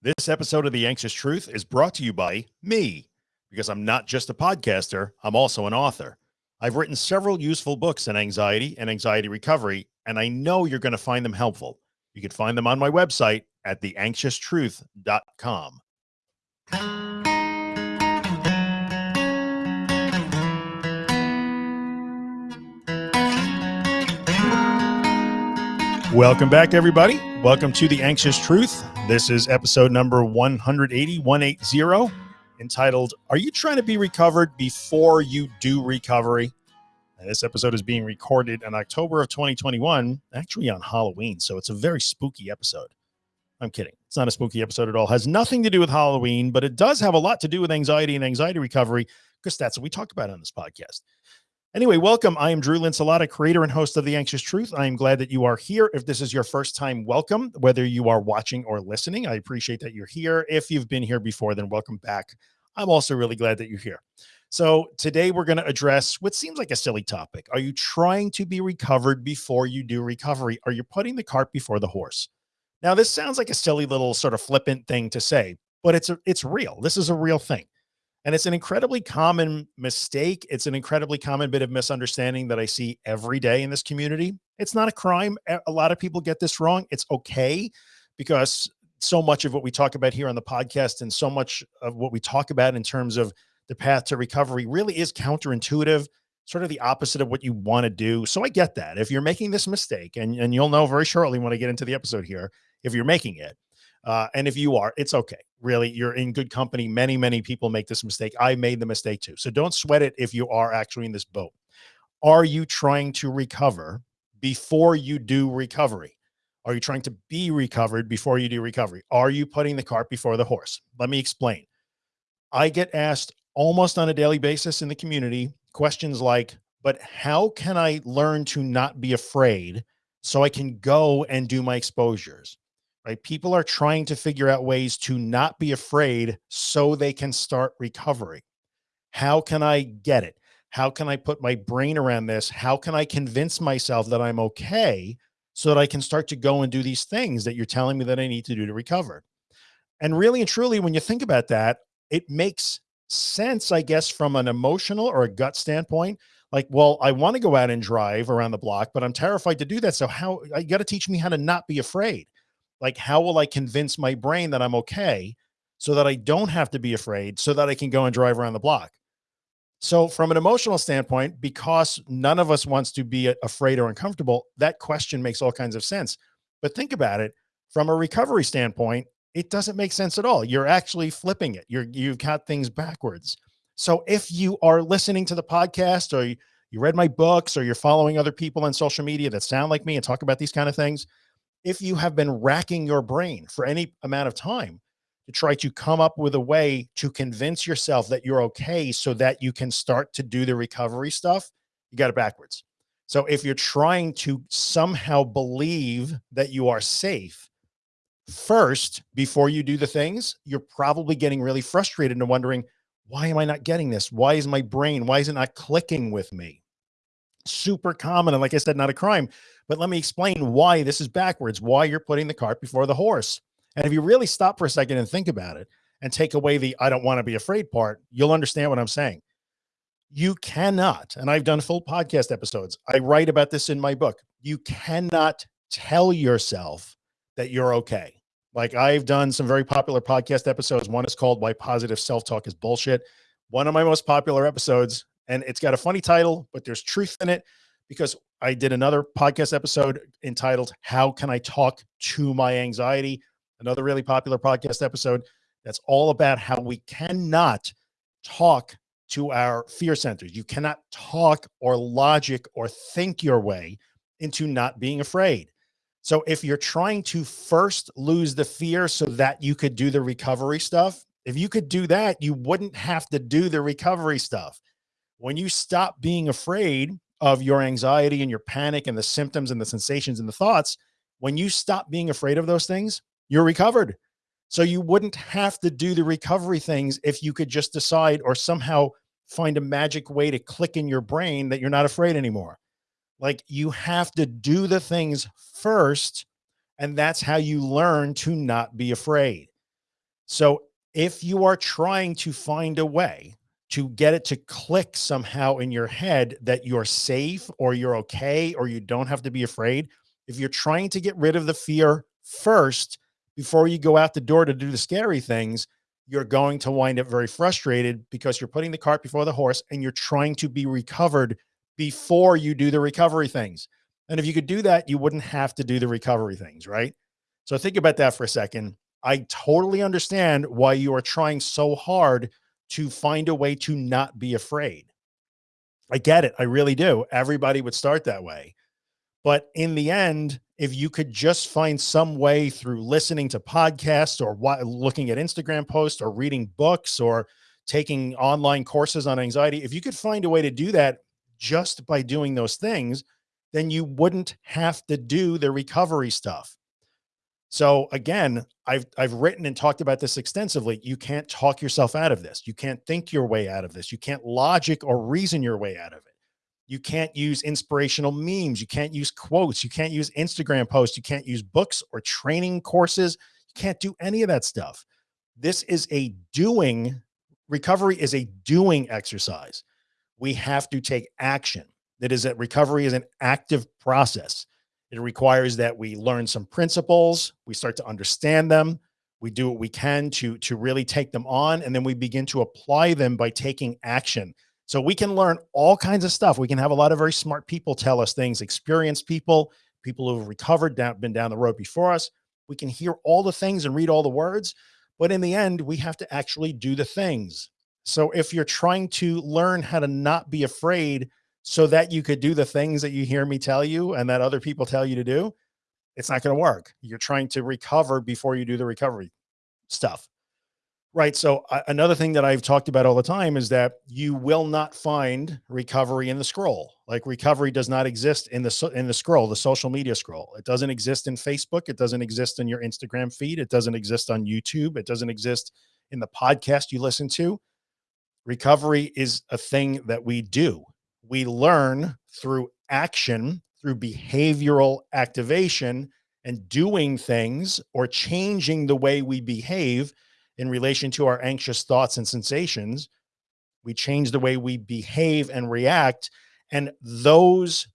This episode of The Anxious Truth is brought to you by me, because I'm not just a podcaster, I'm also an author. I've written several useful books on anxiety and anxiety recovery, and I know you're going to find them helpful. You can find them on my website at theanxioustruth.com. Welcome back, everybody. Welcome to The Anxious Truth. This is episode number 180, 180, entitled, Are You Trying to Be Recovered Before You Do Recovery? And this episode is being recorded in October of 2021, actually on Halloween. So it's a very spooky episode. I'm kidding. It's not a spooky episode at all. It has nothing to do with Halloween, but it does have a lot to do with anxiety and anxiety recovery because that's what we talk about on this podcast. Anyway, welcome. I am Drew Linsalata, creator and host of The Anxious Truth. I am glad that you are here. If this is your first time, welcome. Whether you are watching or listening, I appreciate that you're here. If you've been here before, then welcome back. I'm also really glad that you're here. So today we're going to address what seems like a silly topic. Are you trying to be recovered before you do recovery? Are you putting the cart before the horse? Now, this sounds like a silly little sort of flippant thing to say, but it's a, it's real. This is a real thing. And it's an incredibly common mistake. It's an incredibly common bit of misunderstanding that I see every day in this community. It's not a crime. A lot of people get this wrong. It's okay because so much of what we talk about here on the podcast and so much of what we talk about in terms of the path to recovery really is counterintuitive, sort of the opposite of what you want to do. So I get that if you're making this mistake and, and you'll know very shortly when I get into the episode here, if you're making it, uh, and if you are, it's okay. Really, you're in good company. Many, many people make this mistake. I made the mistake too. So don't sweat it if you are actually in this boat. Are you trying to recover before you do recovery? Are you trying to be recovered before you do recovery? Are you putting the cart before the horse? Let me explain. I get asked almost on a daily basis in the community questions like, but how can I learn to not be afraid so I can go and do my exposures? Right? People are trying to figure out ways to not be afraid so they can start recovery. How can I get it? How can I put my brain around this? How can I convince myself that I'm okay so that I can start to go and do these things that you're telling me that I need to do to recover? And really and truly, when you think about that, it makes sense, I guess, from an emotional or a gut standpoint. Like, well, I want to go out and drive around the block, but I'm terrified to do that. So how you got to teach me how to not be afraid like how will I convince my brain that I'm okay so that I don't have to be afraid so that I can go and drive around the block. So from an emotional standpoint, because none of us wants to be afraid or uncomfortable, that question makes all kinds of sense. But think about it from a recovery standpoint, it doesn't make sense at all. You're actually flipping it. You're, you've got things backwards. So if you are listening to the podcast or you, you read my books or you're following other people on social media that sound like me and talk about these kind of things, if you have been racking your brain for any amount of time to try to come up with a way to convince yourself that you're okay so that you can start to do the recovery stuff, you got it backwards. So if you're trying to somehow believe that you are safe first before you do the things, you're probably getting really frustrated and wondering, why am I not getting this? Why is my brain, why is it not clicking with me? Super common. And like I said, not a crime, but let me explain why this is backwards, why you're putting the cart before the horse. And if you really stop for a second and think about it and take away the I don't want to be afraid part, you'll understand what I'm saying. You cannot, and I've done full podcast episodes. I write about this in my book. You cannot tell yourself that you're okay. Like I've done some very popular podcast episodes. One is called Why Positive Self-Talk is Bullshit. One of my most popular episodes, and it's got a funny title, but there's truth in it because I did another podcast episode entitled How Can I Talk to My Anxiety? Another really popular podcast episode that's all about how we cannot talk to our fear centers. You cannot talk or logic or think your way into not being afraid. So if you're trying to first lose the fear so that you could do the recovery stuff, if you could do that, you wouldn't have to do the recovery stuff. When you stop being afraid, of your anxiety and your panic and the symptoms and the sensations and the thoughts, when you stop being afraid of those things, you're recovered. So you wouldn't have to do the recovery things if you could just decide or somehow find a magic way to click in your brain that you're not afraid anymore. Like you have to do the things first. And that's how you learn to not be afraid. So if you are trying to find a way to get it to click somehow in your head that you're safe or you're okay, or you don't have to be afraid, if you're trying to get rid of the fear first, before you go out the door to do the scary things, you're going to wind up very frustrated because you're putting the cart before the horse and you're trying to be recovered before you do the recovery things. And if you could do that, you wouldn't have to do the recovery things, right? So think about that for a second. I totally understand why you are trying so hard to find a way to not be afraid. I get it. I really do. Everybody would start that way. But in the end, if you could just find some way through listening to podcasts or what, looking at Instagram posts or reading books or taking online courses on anxiety, if you could find a way to do that just by doing those things, then you wouldn't have to do the recovery stuff. So again, I've, I've written and talked about this extensively. You can't talk yourself out of this. You can't think your way out of this. You can't logic or reason your way out of it. You can't use inspirational memes. You can't use quotes. You can't use Instagram posts. You can't use books or training courses. You can't do any of that stuff. This is a doing recovery is a doing exercise. We have to take action. That is that recovery is an active process. It requires that we learn some principles. We start to understand them. We do what we can to, to really take them on. And then we begin to apply them by taking action. So we can learn all kinds of stuff. We can have a lot of very smart people tell us things, experienced people, people who have recovered, down, been down the road before us. We can hear all the things and read all the words, but in the end, we have to actually do the things. So if you're trying to learn how to not be afraid so that you could do the things that you hear me tell you and that other people tell you to do, it's not going to work. You're trying to recover before you do the recovery stuff. Right. So uh, another thing that I've talked about all the time is that you will not find recovery in the scroll. Like recovery does not exist in the, in the scroll, the social media scroll. It doesn't exist in Facebook. It doesn't exist in your Instagram feed. It doesn't exist on YouTube. It doesn't exist in the podcast you listen to. Recovery is a thing that we do. We learn through action, through behavioral activation and doing things or changing the way we behave in relation to our anxious thoughts and sensations. We change the way we behave and react. And those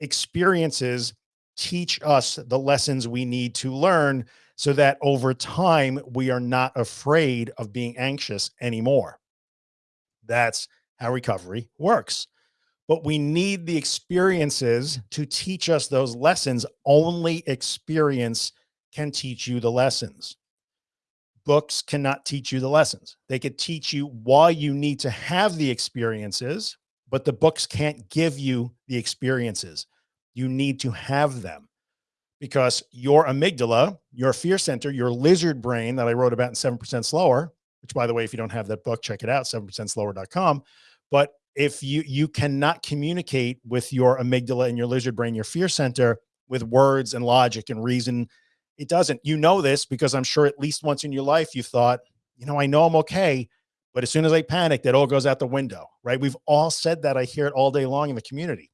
experiences teach us the lessons we need to learn so that over time, we are not afraid of being anxious anymore. That's how recovery works. But we need the experiences to teach us those lessons. Only experience can teach you the lessons books cannot teach you the lessons. They could teach you why you need to have the experiences, but the books can't give you the experiences. You need to have them because your amygdala, your fear center, your lizard brain that I wrote about in 7% slower, which by the way, if you don't have that book, check it out, 7% slower.com. But if you, you cannot communicate with your amygdala and your lizard brain, your fear center with words and logic and reason it doesn't. You know this because I'm sure at least once in your life you thought, you know, I know I'm okay, but as soon as I panic, that all goes out the window, right? We've all said that. I hear it all day long in the community.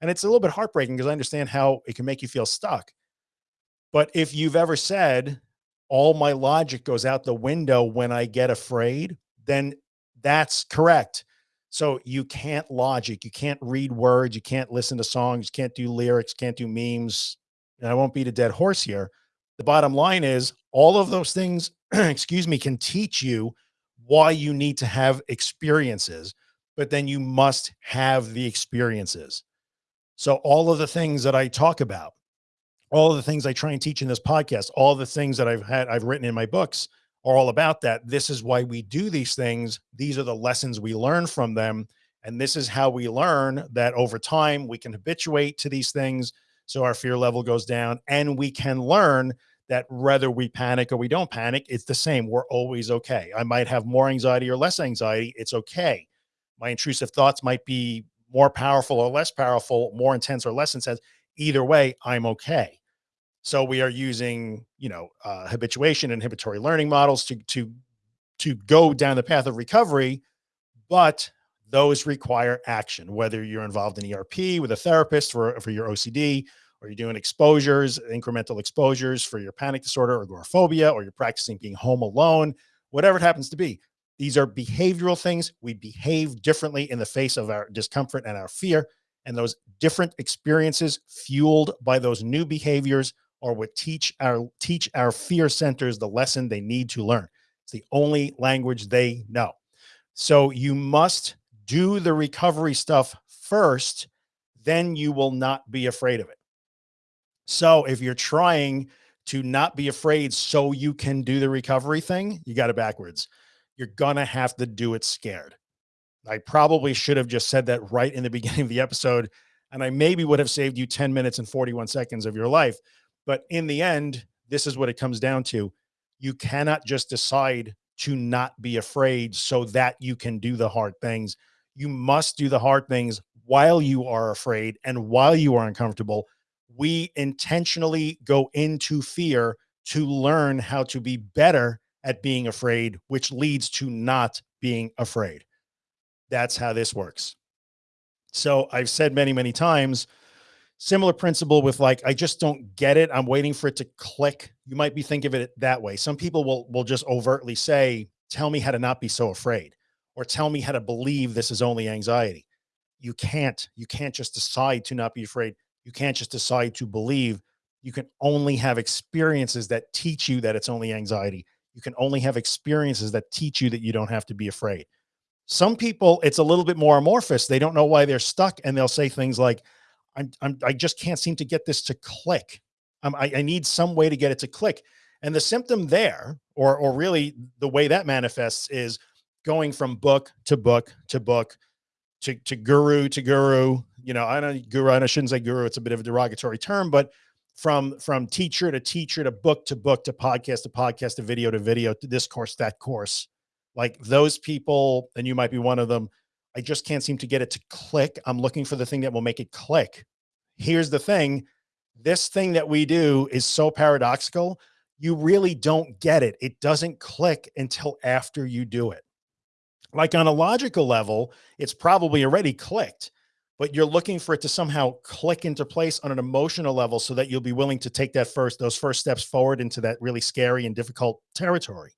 And it's a little bit heartbreaking because I understand how it can make you feel stuck. But if you've ever said, all my logic goes out the window when I get afraid, then that's correct. So you can't logic, you can't read words, you can't listen to songs, you can't do lyrics, can't do memes. And I won't beat a dead horse here, the bottom line is all of those things, excuse me, can teach you why you need to have experiences, but then you must have the experiences. So all of the things that I talk about, all of the things I try and teach in this podcast, all the things that I've had, I've written in my books are all about that. This is why we do these things. These are the lessons we learn from them. And this is how we learn that over time we can habituate to these things. So our fear level goes down and we can learn that whether we panic or we don't panic, it's the same. We're always okay. I might have more anxiety or less anxiety. It's okay. My intrusive thoughts might be more powerful or less powerful, more intense or less intense. Either way, I'm okay. So we are using, you know, uh, habituation, inhibitory learning models to, to, to go down the path of recovery, but those require action, whether you're involved in ERP with a therapist for, for your OCD, or you're doing exposures, incremental exposures for your panic disorder or agoraphobia, or you're practicing being home alone, whatever it happens to be. These are behavioral things. We behave differently in the face of our discomfort and our fear. And those different experiences fueled by those new behaviors are would teach our teach our fear centers the lesson they need to learn. It's the only language they know. So you must do the recovery stuff first, then you will not be afraid of it. So if you're trying to not be afraid so you can do the recovery thing, you got it backwards. You're gonna have to do it scared. I probably should have just said that right in the beginning of the episode, and I maybe would have saved you 10 minutes and 41 seconds of your life. But in the end, this is what it comes down to. You cannot just decide to not be afraid so that you can do the hard things. You must do the hard things while you are afraid and while you are uncomfortable. We intentionally go into fear to learn how to be better at being afraid, which leads to not being afraid. That's how this works. So I've said many, many times, similar principle with like, I just don't get it. I'm waiting for it to click. You might be thinking of it that way. Some people will, will just overtly say, tell me how to not be so afraid or tell me how to believe this is only anxiety. You can't, you can't just decide to not be afraid. You can't just decide to believe you can only have experiences that teach you that it's only anxiety. You can only have experiences that teach you that you don't have to be afraid. Some people, it's a little bit more amorphous. They don't know why they're stuck. And they'll say things like, I'm, I'm I just can't seem to get this to click. Um, I, I need some way to get it to click. And the symptom there, or, or really the way that manifests is going from book to book to book to, to guru to guru, you know, I don't guru, I shouldn't say guru. It's a bit of a derogatory term, but from, from teacher to teacher to book to book to podcast to podcast to video to video to this course, that course, like those people, and you might be one of them. I just can't seem to get it to click. I'm looking for the thing that will make it click. Here's the thing. This thing that we do is so paradoxical. You really don't get it. It doesn't click until after you do it. Like on a logical level, it's probably already clicked, but you're looking for it to somehow click into place on an emotional level so that you'll be willing to take that first, those first steps forward into that really scary and difficult territory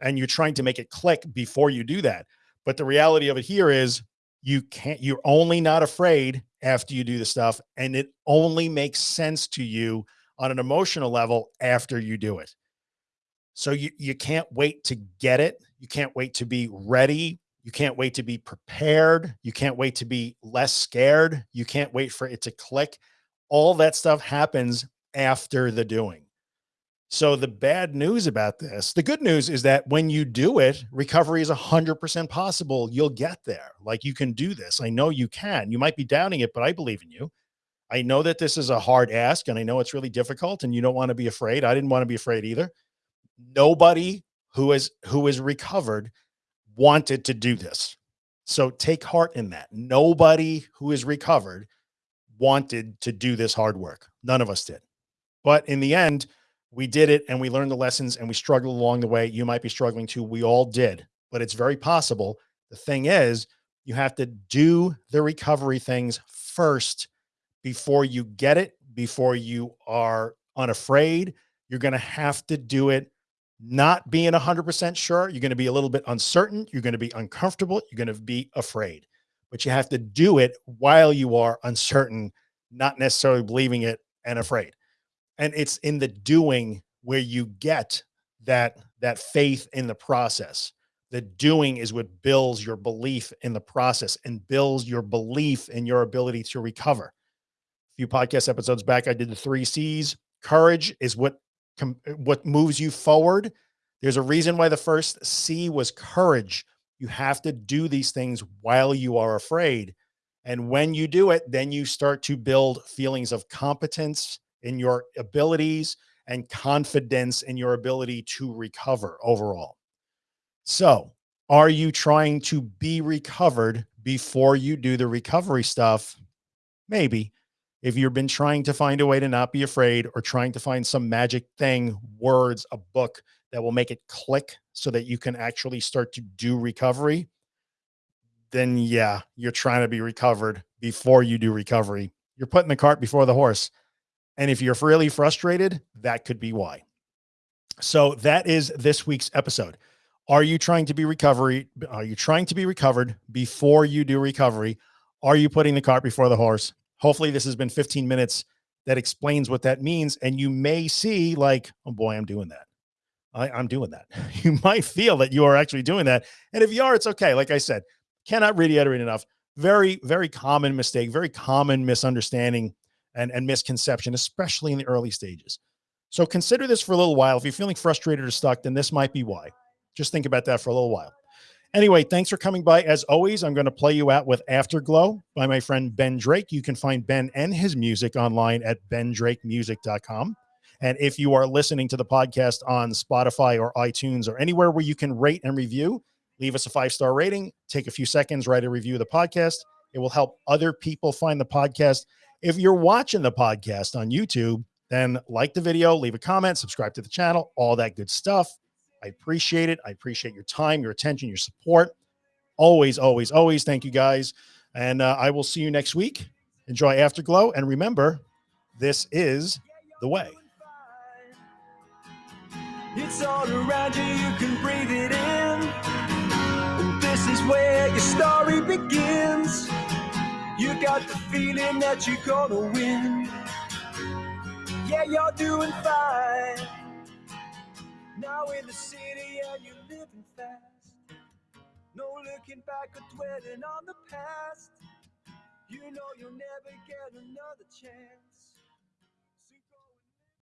and you're trying to make it click before you do that. But the reality of it here is you can't, you're only not afraid after you do the stuff. And it only makes sense to you on an emotional level after you do it. So you, you can't wait to get it. You can't wait to be ready. You can't wait to be prepared. You can't wait to be less scared. You can't wait for it to click. All that stuff happens after the doing. So the bad news about this, the good news is that when you do it, recovery is a hundred percent possible. You'll get there. Like you can do this. I know you can, you might be doubting it, but I believe in you. I know that this is a hard ask and I know it's really difficult and you don't want to be afraid. I didn't want to be afraid either. Nobody who is, who is recovered wanted to do this. So take heart in that. Nobody who is recovered wanted to do this hard work. None of us did. But in the end, we did it and we learned the lessons and we struggled along the way. You might be struggling too. We all did, but it's very possible. The thing is, you have to do the recovery things first before you get it, before you are unafraid. You're going to have to do it not being 100% sure. You're going to be a little bit uncertain. You're going to be uncomfortable. You're going to be afraid, but you have to do it while you are uncertain, not necessarily believing it and afraid and it's in the doing where you get that that faith in the process. The doing is what builds your belief in the process and builds your belief in your ability to recover. A few podcast episodes back i did the three c's. Courage is what uh, what moves you forward. There's a reason why the first c was courage. You have to do these things while you are afraid. And when you do it then you start to build feelings of competence in your abilities and confidence in your ability to recover overall. So are you trying to be recovered before you do the recovery stuff? Maybe if you've been trying to find a way to not be afraid or trying to find some magic thing, words, a book that will make it click so that you can actually start to do recovery, then yeah, you're trying to be recovered before you do recovery. You're putting the cart before the horse. And if you're really frustrated, that could be why. So that is this week's episode. Are you trying to be recovery? Are you trying to be recovered before you do recovery? Are you putting the cart before the horse? Hopefully this has been 15 minutes that explains what that means. And you may see like, oh boy, I'm doing that. I, I'm doing that. You might feel that you are actually doing that. And if you are, it's okay. Like I said, cannot reiterate enough. Very, very common mistake, very common misunderstanding and, and misconception, especially in the early stages. So consider this for a little while. If you're feeling frustrated or stuck, then this might be why. Just think about that for a little while. Anyway, thanks for coming by. As always, I'm going to play you out with Afterglow by my friend Ben Drake. You can find Ben and his music online at bendrakemusic.com. And if you are listening to the podcast on Spotify or iTunes or anywhere where you can rate and review, leave us a five star rating, take a few seconds, write a review of the podcast. It will help other people find the podcast. If you're watching the podcast on YouTube, then like the video, leave a comment, subscribe to the channel, all that good stuff. I appreciate it. I appreciate your time, your attention, your support. Always, always, always. Thank you guys. And uh, I will see you next week. Enjoy Afterglow. And remember, this is the way. It's all around you, you can breathe it in. And this is where your story begins. You got the feeling that you're gonna win. Yeah, you're doing fine. Now in the city and you're living fast. No looking back or dwelling on the past. You know you'll never get another chance.